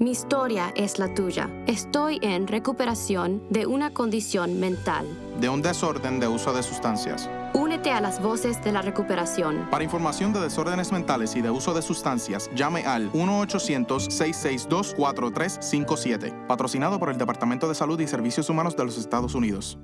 Mi historia es la tuya. Estoy en recuperación de una condición mental. de un desorden de uso de sustancias. Únete a las voces de la recuperación. Para información de desórdenes mentales y de uso de sustancias, llame al 1-800-662-4357, patrocinado por el Departamento de Salud y Servicios Humanos de los Estados Unidos.